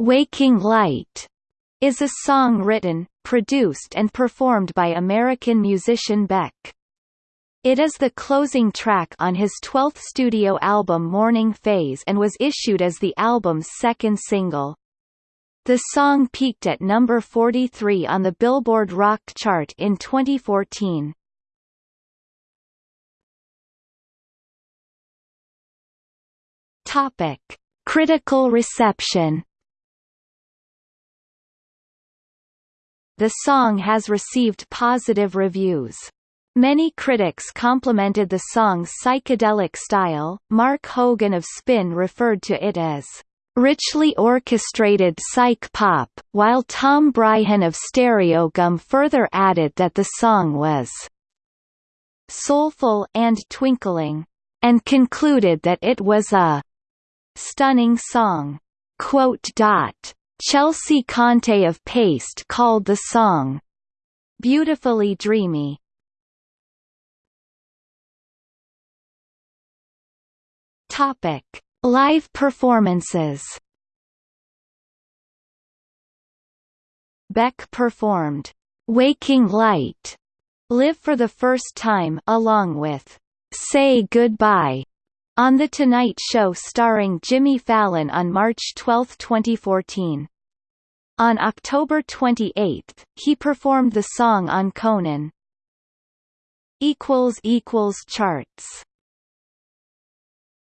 Waking Light is a song written, produced and performed by American musician Beck. It is the closing track on his 12th studio album Morning Phase and was issued as the album's second single. The song peaked at number 43 on the Billboard Rock chart in 2014. Topic: Critical reception The song has received positive reviews. Many critics complimented the song's psychedelic style. Mark Hogan of Spin referred to it as richly orchestrated psych pop, while Tom Breihan of Stereogum further added that the song was soulful and twinkling, and concluded that it was a stunning song. Chelsea Conte of Paste called the song beautifully dreamy. Live performances. Beck performed "Waking Light" live for the first time along with "Say Goodbye" on The Tonight Show starring Jimmy Fallon on March 12, 2014. On October 28, he performed the song on Conan. Charts